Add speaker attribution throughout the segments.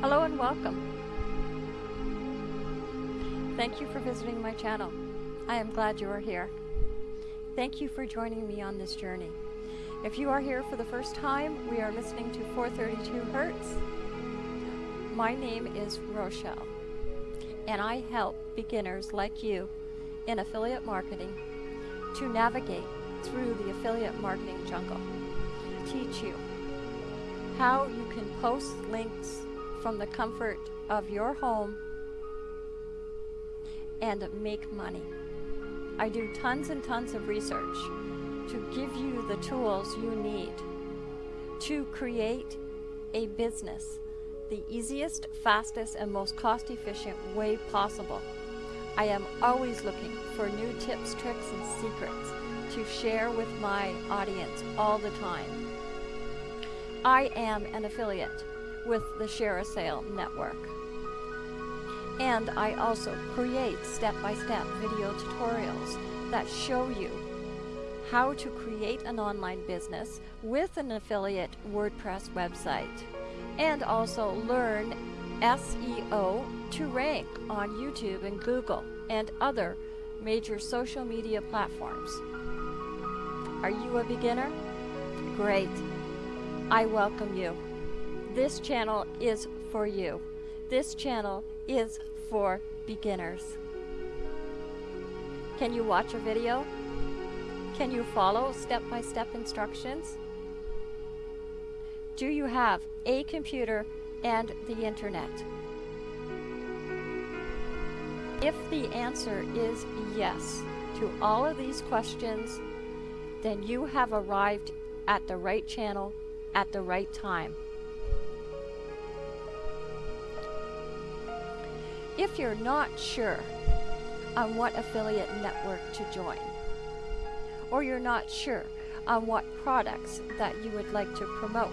Speaker 1: Hello and welcome. Thank you for visiting my channel. I am glad you are here. Thank you for joining me on this journey. If you are here for the first time, we are listening to 432 Hertz. My name is Rochelle, and I help beginners like you in affiliate marketing to navigate through the affiliate marketing jungle. Teach you how you can post links from the comfort of your home and make money. I do tons and tons of research to give you the tools you need to create a business the easiest, fastest, and most cost efficient way possible. I am always looking for new tips, tricks, and secrets to share with my audience all the time. I am an affiliate with the ShareASale Network. And I also create step-by-step video tutorials that show you how to create an online business with an affiliate WordPress website and also learn SEO to rank on YouTube and Google and other major social media platforms. Are you a beginner? Great. I welcome you. This channel is for you. This channel is for beginners. Can you watch a video? Can you follow step-by-step instructions? Do you have a computer and the internet? If the answer is yes to all of these questions, then you have arrived at the right channel at the right time. If you're not sure on what affiliate network to join, or you're not sure on what products that you would like to promote,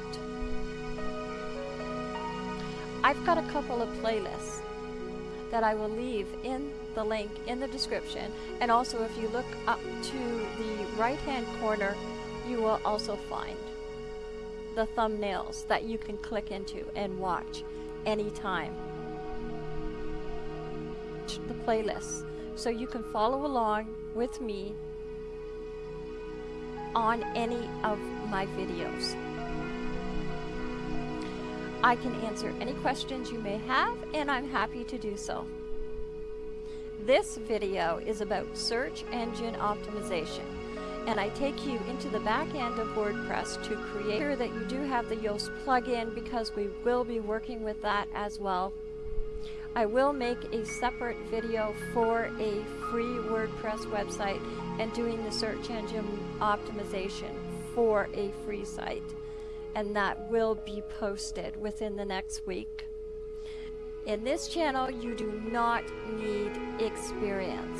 Speaker 1: I've got a couple of playlists that I will leave in the link in the description and also if you look up to the right hand corner you will also find the thumbnails that you can click into and watch anytime the playlist so you can follow along with me on any of my videos. I can answer any questions you may have and I'm happy to do so. This video is about search engine optimization and I take you into the back end of WordPress to create sure that you do have the Yoast plugin because we will be working with that as well. I will make a separate video for a free WordPress website and doing the search engine optimization for a free site and that will be posted within the next week. In this channel, you do not need experience.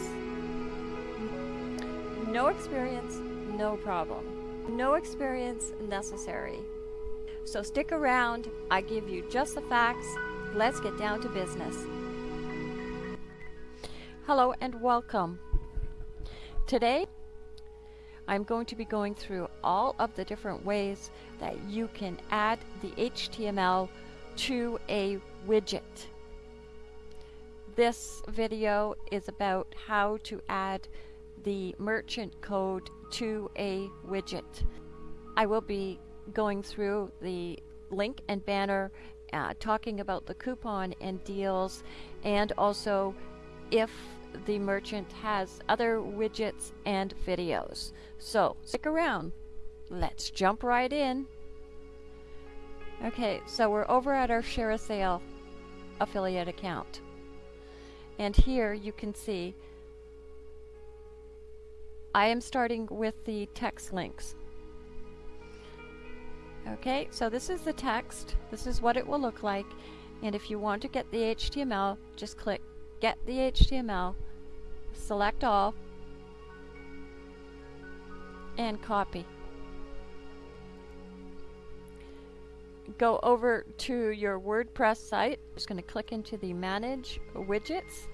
Speaker 1: No experience, no problem. No experience necessary. So stick around, I give you just the facts. Let's get down to business. Hello and welcome. Today, I'm going to be going through all of the different ways that you can add the HTML to a widget. This video is about how to add the merchant code to a widget. I will be going through the link and banner uh, talking about the coupon and deals and also if the merchant has other widgets and videos. So stick around. Let's jump right in. Okay, so we're over at our ShareASale affiliate account. And here you can see I am starting with the text links. Okay, so this is the text. This is what it will look like. And if you want to get the HTML, just click Get the HTML, select all, and copy. Go over to your WordPress site. I'm just going to click into the Manage Widgets.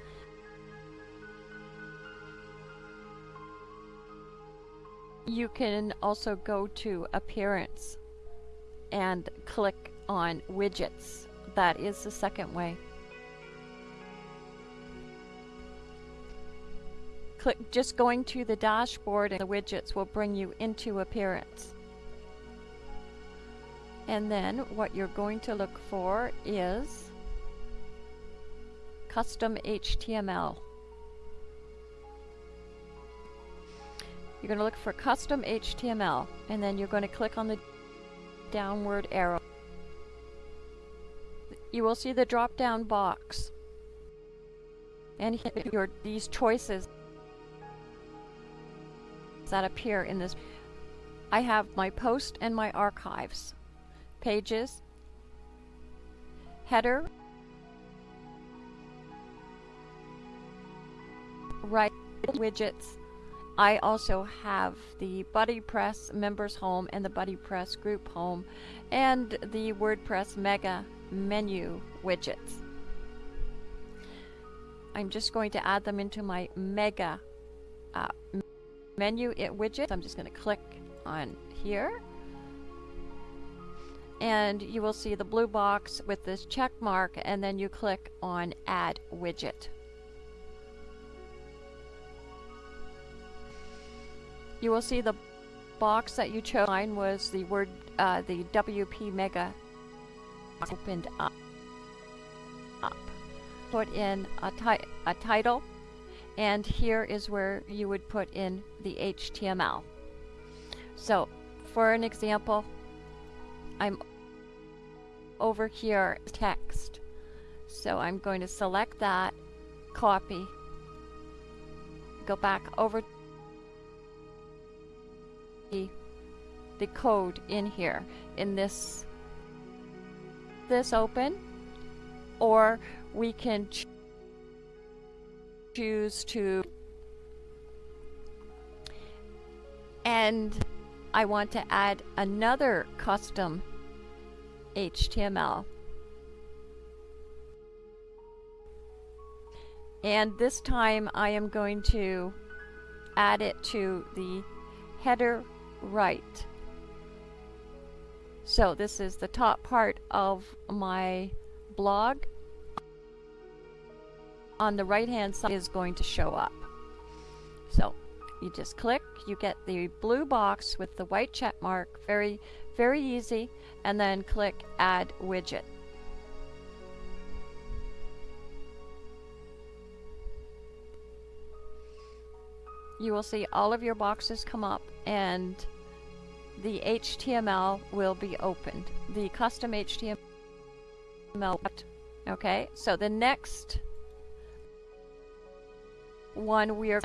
Speaker 1: you can also go to appearance and click on widgets. That is the second way. Click just going to the dashboard and the widgets will bring you into appearance. And then what you're going to look for is custom HTML. You're going to look for custom HTML and then you're going to click on the downward arrow. You will see the drop down box and your these choices that appear in this. I have my post and my archives pages, header, right widgets. I also have the BuddyPress members home and the BuddyPress group home and the WordPress mega menu widgets. I'm just going to add them into my mega uh, menu it widget. I'm just going to click on here and you will see the blue box with this check mark and then you click on add widget. You will see the box that you chose Mine was the word uh, the WP Mega opened up. up. Put in a, ti a title and here is where you would put in the HTML. So for an example I'm over here text. So I'm going to select that, copy, go back over the, the code in here in this this open or we can choose to and I want to add another custom HTML. And this time I am going to add it to the header right. So this is the top part of my blog. On the right hand side is going to show up. So you just click, you get the blue box with the white check mark, very, very easy and then click Add Widget. You will see all of your boxes come up and the HTML will be opened. The custom HTML. Okay, so the next one we are.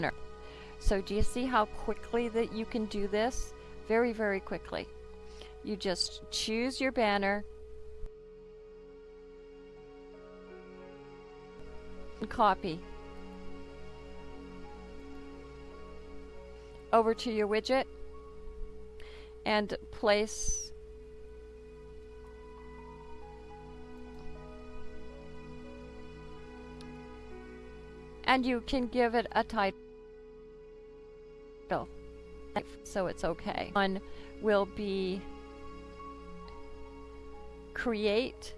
Speaker 1: So do you see how quickly that you can do this? Very, very quickly you just choose your banner. And copy. Over to your widget. And place and you can give it a title. So it's okay. One will be create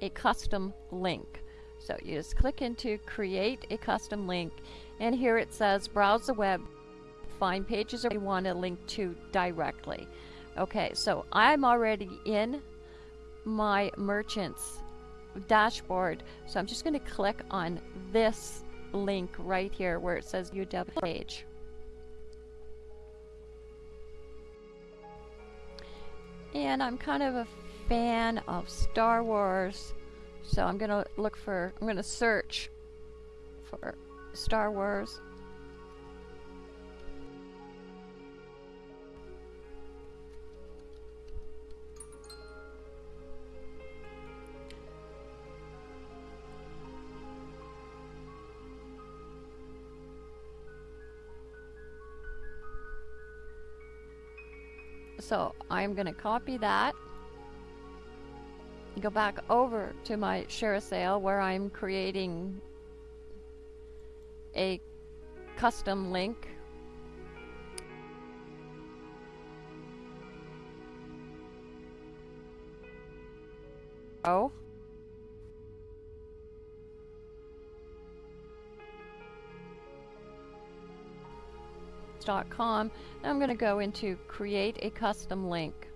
Speaker 1: a custom link. So you just click into create a custom link and here it says browse the web, find pages that you want to link to directly. Okay, so I'm already in my merchant's dashboard. So I'm just going to click on this link right here where it says UW page. And I'm kind of a fan of Star Wars, so I'm gonna look for, I'm gonna search for Star Wars. So I'm going to copy that go back over to my share sale where I'm creating a custom link Oh. dot com. Now I'm going to go into create a custom link.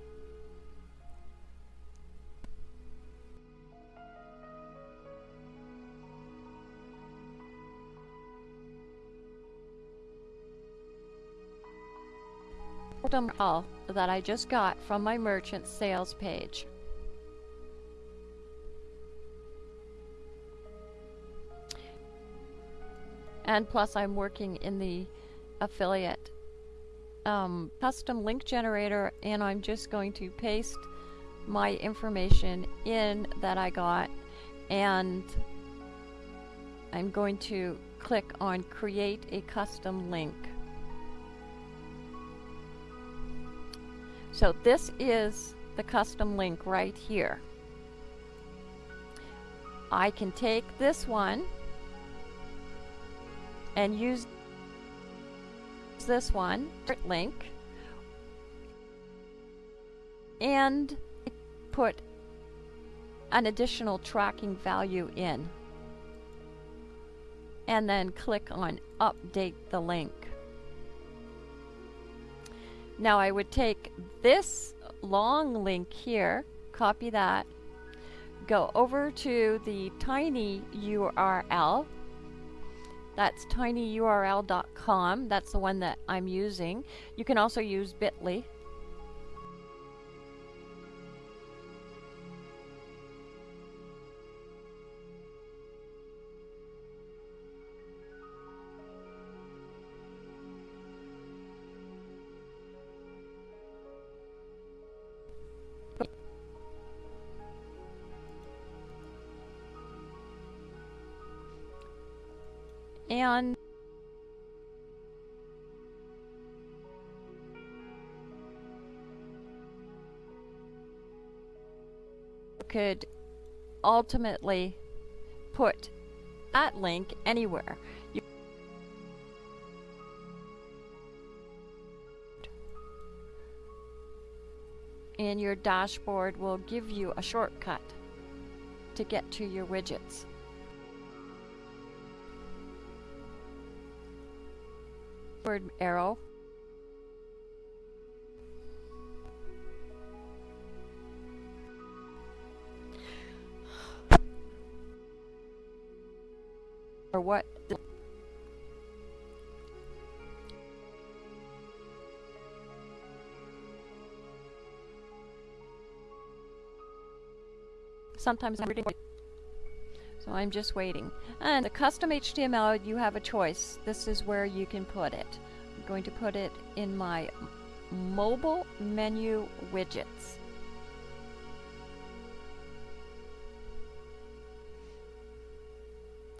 Speaker 1: Call that I just got from my merchant sales page. And plus I'm working in the affiliate um, custom link generator and I'm just going to paste my information in that I got and I'm going to click on create a custom link. So this is the custom link right here. I can take this one and use this one, link, and put an additional tracking value in. And then click on update the link. Now I would take this long link here, copy that, go over to the tiny URL that's tinyurl.com. That's the one that I'm using. You can also use bit.ly. could ultimately put that link anywhere. You and your dashboard will give you a shortcut to get to your widgets. upward arrow. Or what sometimes I'm reading so I'm just waiting. And the custom HTML, you have a choice. This is where you can put it. I'm going to put it in my mobile menu widgets.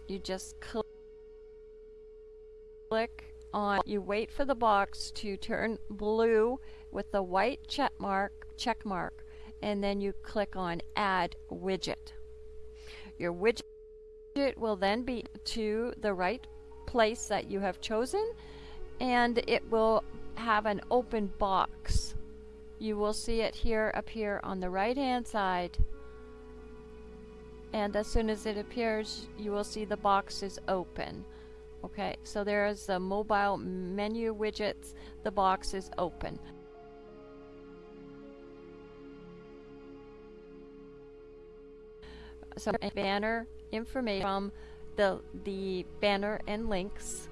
Speaker 1: You just click on, you wait for the box to turn blue with the white check mark, check mark, and then you click on add widget. Your widget will then be to the right place that you have chosen and it will have an open box. You will see it here appear on the right hand side and as soon as it appears you will see the box is open. Okay, so there is the mobile menu widgets, the box is open. So banner information from the, the banner and links.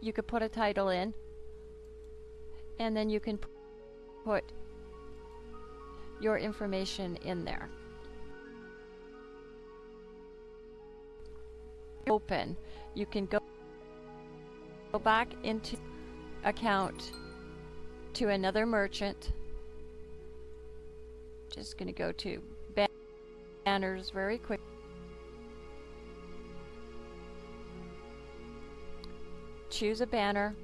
Speaker 1: You could put a title in and then you can put your information in there. Open. You can go, go back into account to another merchant just going to go to banners very quick. Choose a banner.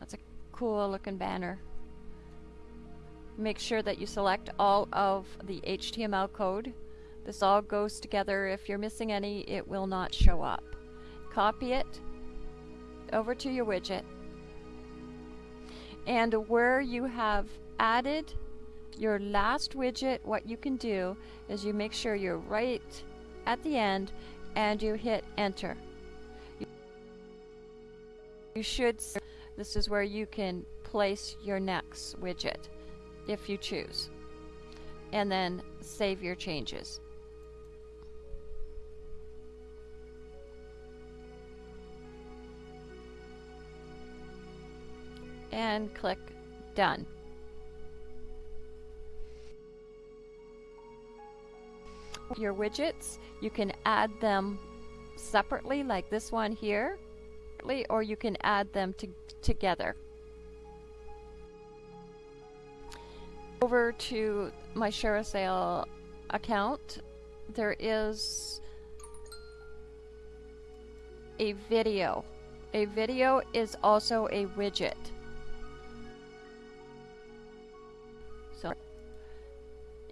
Speaker 1: That's a cool looking banner. Make sure that you select all of the HTML code. This all goes together. If you're missing any, it will not show up. Copy it over to your widget And where you have added your last widget, what you can do is you make sure you're right at the end and you hit enter. You should, this is where you can place your next widget if you choose. And then save your changes. And click done. Your widgets, you can add them separately like this one here or you can add them to together. Over to my ShareASale account, there is a video. A video is also a widget. So,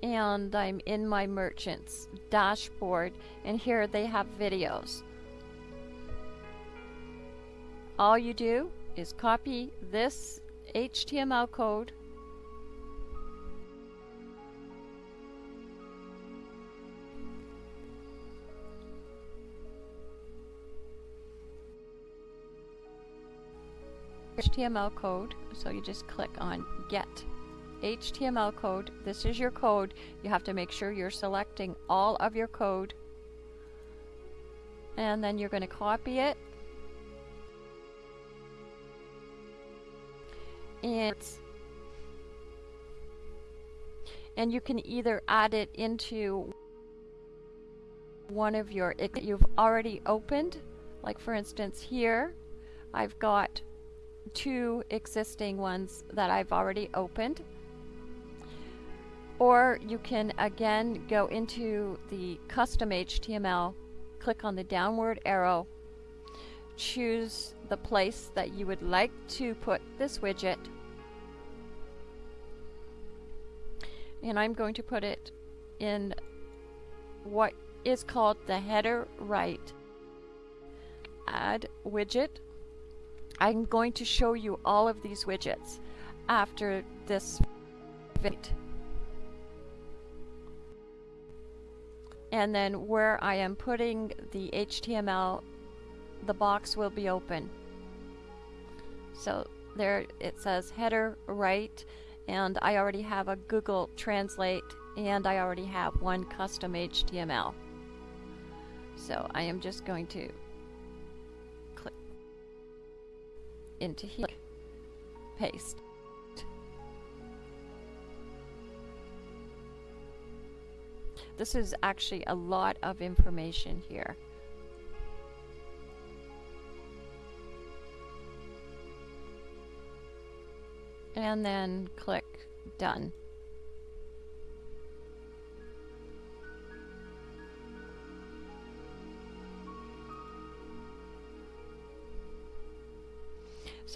Speaker 1: and I'm in my merchants dashboard and here they have videos all you do is copy this HTML code HTML code so you just click on get. HTML code this is your code. You have to make sure you're selecting all of your code. And then you're going to copy it. And and you can either add it into one of your it you've already opened like for instance here I've got two existing ones that I've already opened. Or you can again go into the custom HTML click on the downward arrow choose the place that you would like to put this widget. And I'm going to put it in what is called the header right add widget I'm going to show you all of these widgets after this video and then where I am putting the HTML the box will be open. So there it says header right and I already have a Google Translate and I already have one custom HTML. So I am just going to into here, paste. This is actually a lot of information here. and then click done.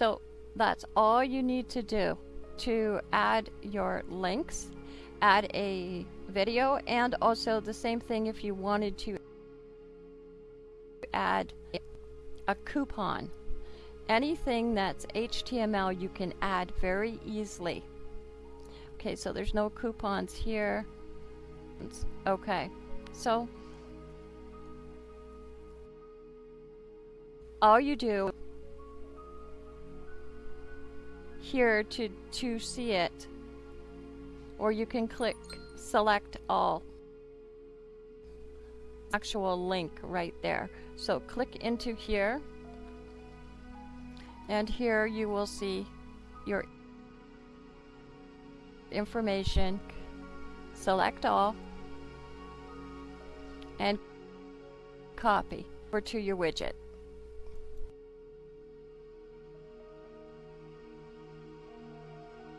Speaker 1: So that's all you need to do to add your links, add a video, and also the same thing if you wanted to add a coupon anything that's HTML you can add very easily. Okay, so there's no coupons here. Okay, so all you do here to, to see it, or you can click select all. Actual link right there. So click into here. And here you will see your information. Select all. And copy. Over to your widget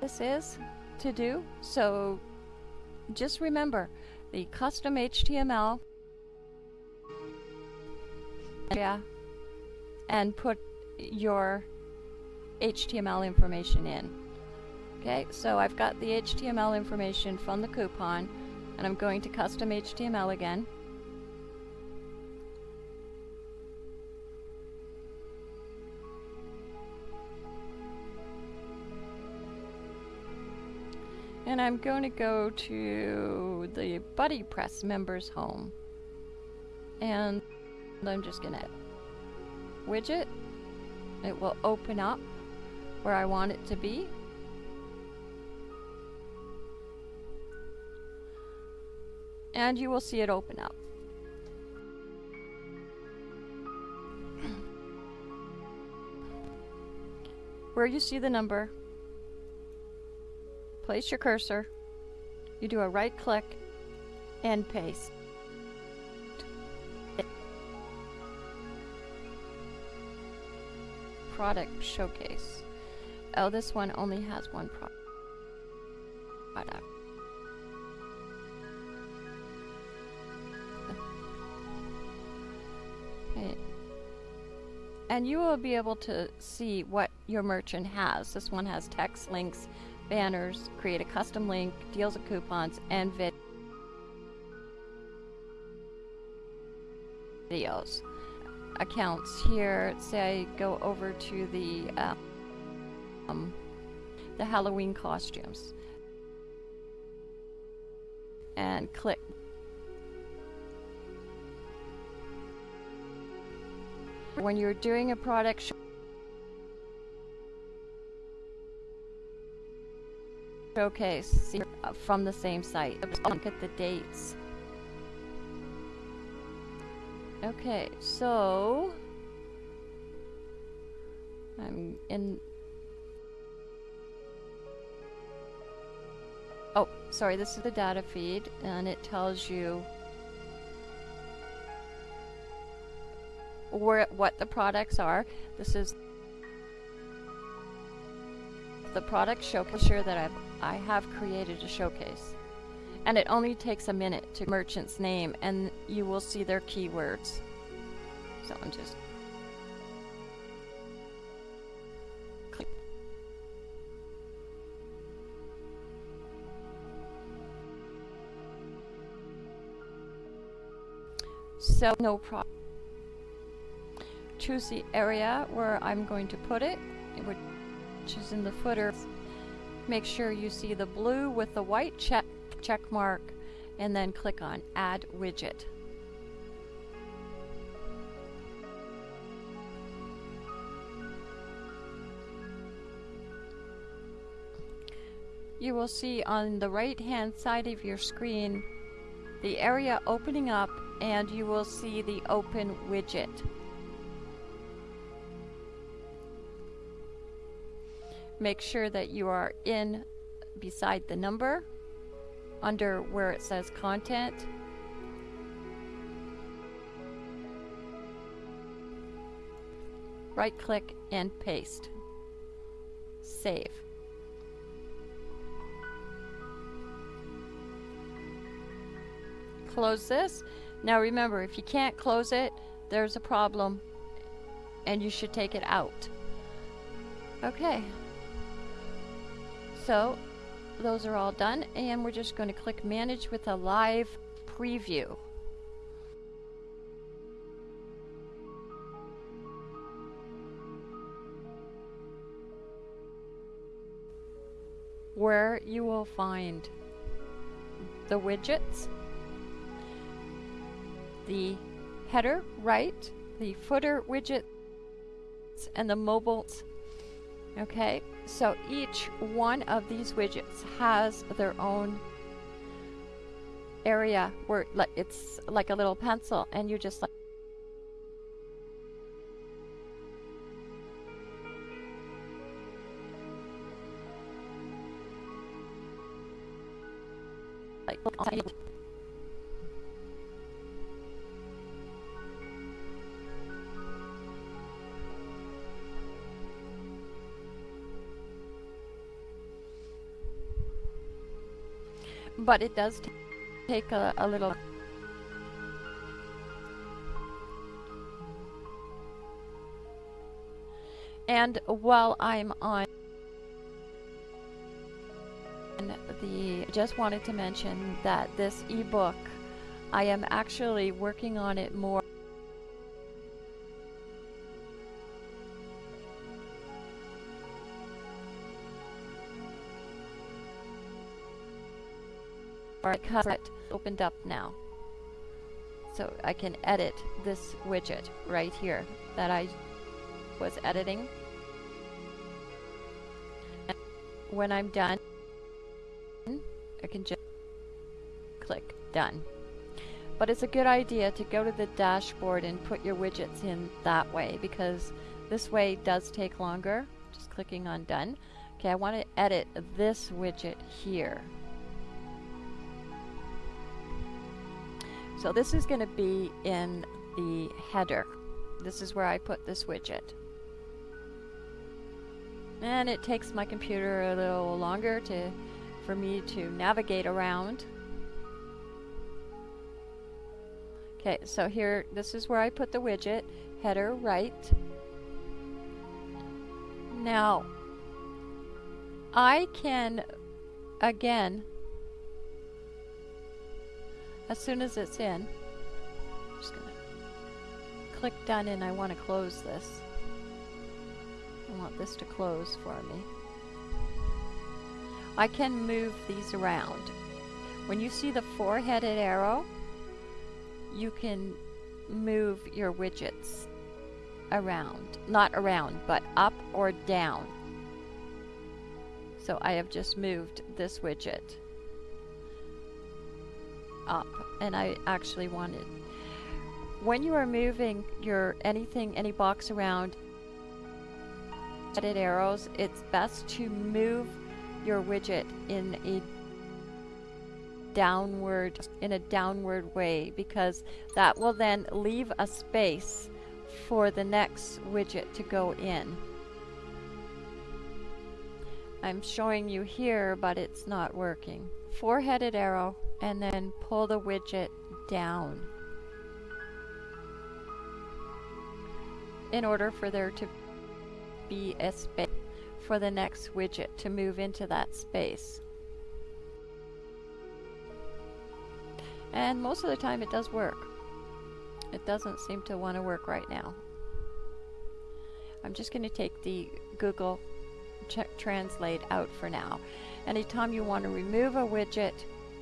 Speaker 1: this is to do so just remember the custom HTML yeah and put your HTML information in. Okay, so I've got the HTML information from the coupon and I'm going to custom HTML again. I'm going to go to the BuddyPress members home. And I'm just going to widget. It will open up where I want it to be. And you will see it open up. Where you see the number, place your cursor, you do a right click and paste. Product showcase. Oh, this one only has one pro product. And you will be able to see what your merchant has. This one has text, links, banners, create a custom link, deals and coupons, and videos. Accounts here, say I go over to the uh, um, the Halloween costumes and click when you're doing a product showcase uh, from the same site. Look at the dates. Okay, so I'm in. Oh, sorry, this is the data feed, and it tells you where what the products are. This is the product showcase that I've I have created a showcase. And it only takes a minute to merchant's name and you will see their keywords. So I'm just. So no problem. Choose the area where I'm going to put it, which is in the footer make sure you see the blue with the white check, check mark and then click on add widget. You will see on the right hand side of your screen the area opening up and you will see the open widget. Make sure that you are in beside the number under where it says content. Right click and paste. Save. Close this. Now remember if you can't close it there's a problem and you should take it out. Okay so those are all done and we're just going to click manage with a live preview. where you will find the widgets, the header right, the footer widgets, and the mobiles. Okay, so each one of these widgets has their own area where it's like a little pencil and you just like like but it does take a, a little and while I'm on the just wanted to mention that this ebook I am actually working on it more cover it opened up now. So I can edit this widget right here that I was editing. And when I'm done, I can just click done. But it's a good idea to go to the dashboard and put your widgets in that way because this way does take longer. Just clicking on done. Okay, I want to edit this widget here. So this is going to be in the header. This is where I put this widget. And it takes my computer a little longer to for me to navigate around. Okay, so here, this is where I put the widget, header right. Now, I can, again, as soon as it's in, I'm just gonna click done and I want to close this. I want this to close for me. I can move these around. When you see the four-headed arrow, you can move your widgets around. Not around, but up or down. So I have just moved this widget up and I actually wanted when you are moving your anything any box around edit arrows it's best to move your widget in a downward in a downward way because that will then leave a space for the next widget to go in. I'm showing you here but it's not working. Four-headed arrow and then pull the widget down in order for there to be a space for the next widget to move into that space. And most of the time it does work. It doesn't seem to want to work right now. I'm just going to take the Google Translate out for now. Anytime you want to remove a widget,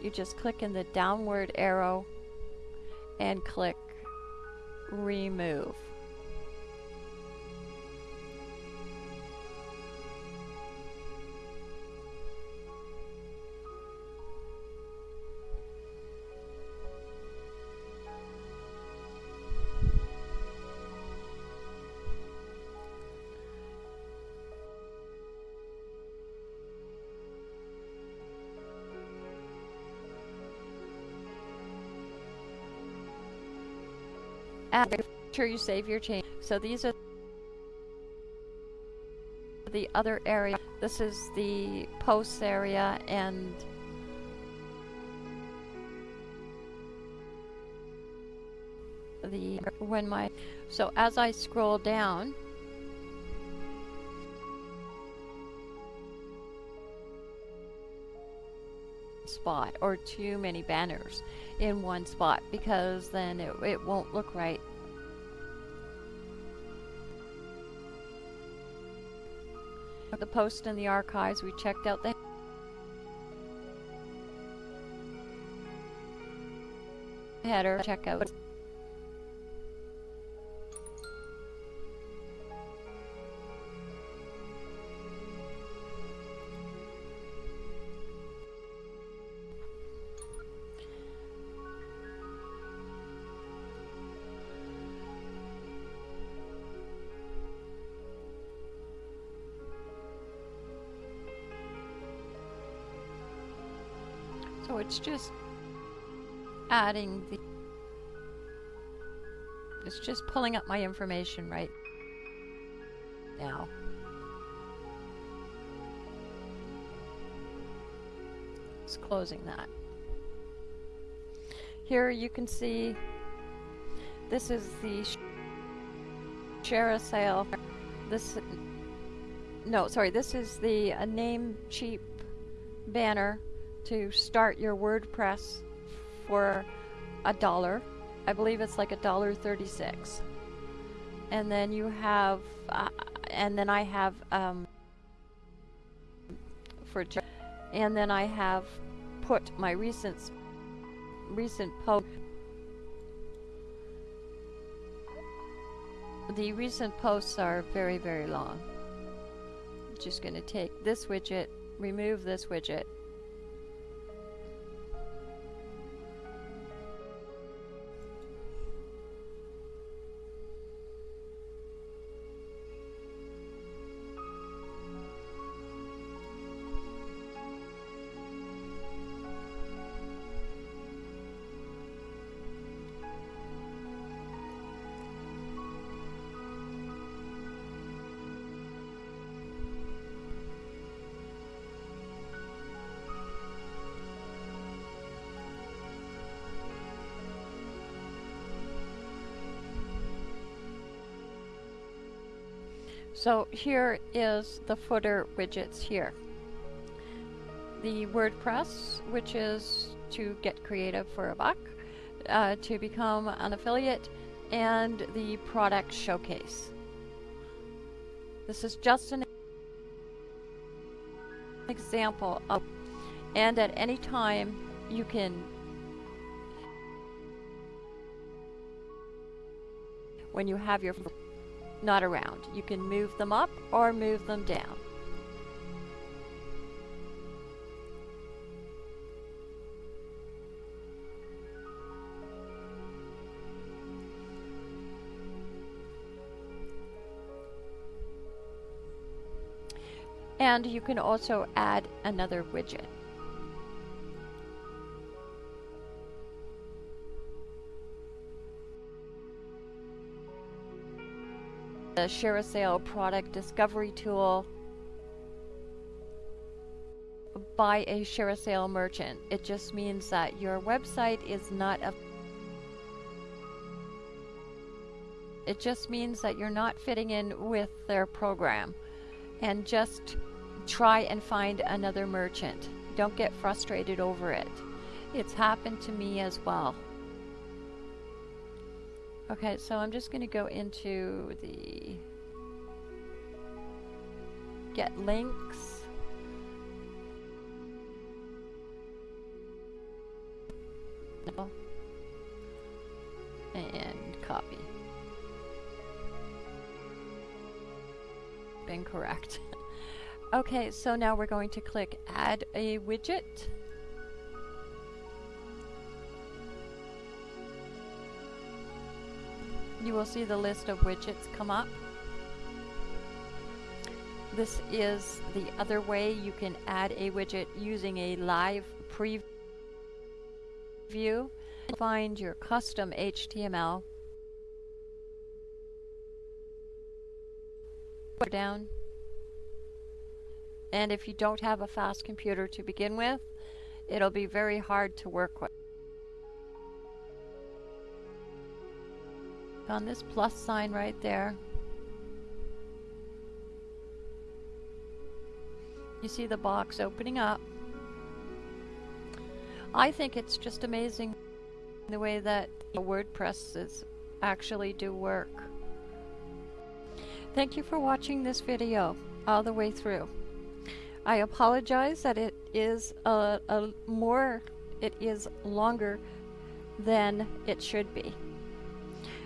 Speaker 1: you just click in the downward arrow and click remove. Sure you save your change. So these are the other area. This is the posts area and the when my so as I scroll down spot or too many banners in one spot because then it, it won't look right. The post in the archives, we checked out the header, check out it's just adding the it's just pulling up my information right now. It's closing that. Here you can see this is the ShareASale. This no, sorry, this is the uh, Namecheap banner to start your WordPress for a dollar. I believe it's like a dollar 36. And then you have, uh, and then I have, um, for, and then I have put my recent recent post the recent posts are very very long I'm just going to take this widget remove this widget So here is the footer widgets here. The WordPress, which is to get creative for a buck, uh, to become an affiliate, and the product showcase. This is just an example of, and at any time you can when you have your not around. You can move them up or move them down. And you can also add another widget. The ShareASale product discovery tool by a ShareASale merchant. It just means that your website is not a it just means that you're not fitting in with their program and just try and find another merchant. Don't get frustrated over it. It's happened to me as well. Okay, so I'm just going to go into the get links. And copy. Incorrect. okay, so now we're going to click add a widget. Will see the list of widgets come up. This is the other way you can add a widget using a live preview. Find your custom HTML. Down. And if you don't have a fast computer to begin with, it'll be very hard to work with. On this plus sign right there. You see the box opening up. I think it's just amazing the way that WordPresses actually do work. Thank you for watching this video all the way through. I apologize that it is a, a more, it is longer than it should be.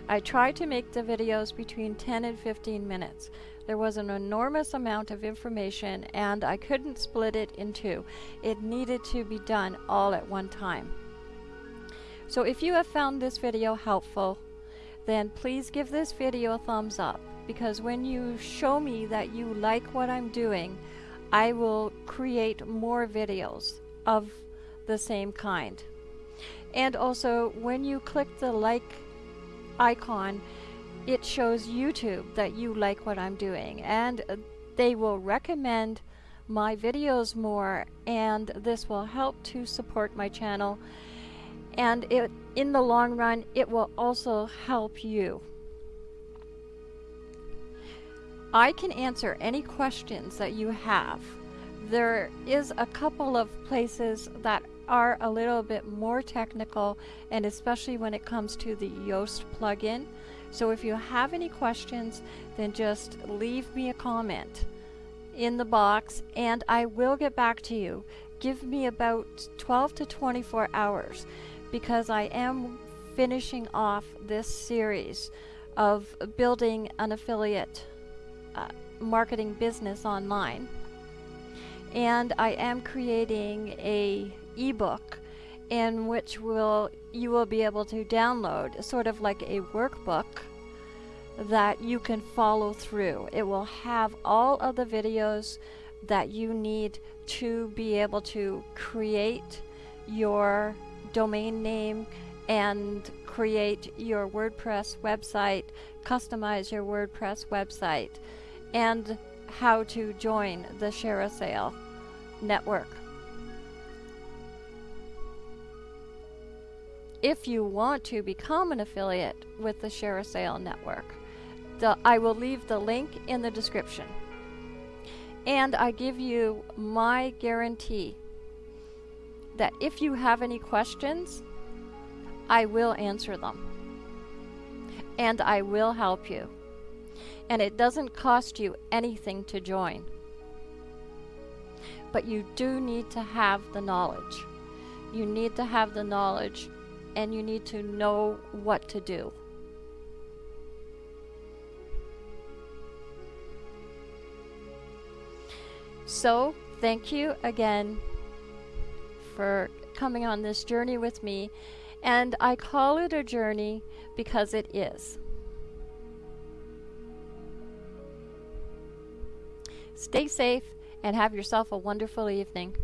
Speaker 1: I tried to make the videos between 10 and 15 minutes. There was an enormous amount of information and I couldn't split it in two. It needed to be done all at one time. So if you have found this video helpful, then please give this video a thumbs up because when you show me that you like what I'm doing, I will create more videos of the same kind. And also, when you click the like icon, it shows YouTube that you like what I'm doing and uh, they will recommend my videos more and this will help to support my channel and it in the long run it will also help you. I can answer any questions that you have. There is a couple of places that are a little bit more technical and especially when it comes to the Yoast plugin. So if you have any questions, then just leave me a comment in the box and I will get back to you. Give me about 12 to 24 hours because I am finishing off this series of building an affiliate uh, marketing business online. And I am creating a ebook in which will you will be able to download sort of like a workbook that you can follow through. It will have all of the videos that you need to be able to create your domain name and create your WordPress website, customize your WordPress website, and how to join the ShareASale network. If you want to become an affiliate with the ShareASale network, the, I will leave the link in the description. And I give you my guarantee that if you have any questions, I will answer them. And I will help you. And it doesn't cost you anything to join. But you do need to have the knowledge. You need to have the knowledge and you need to know what to do. So, thank you again for coming on this journey with me. And I call it a journey because it is. Stay safe and have yourself a wonderful evening.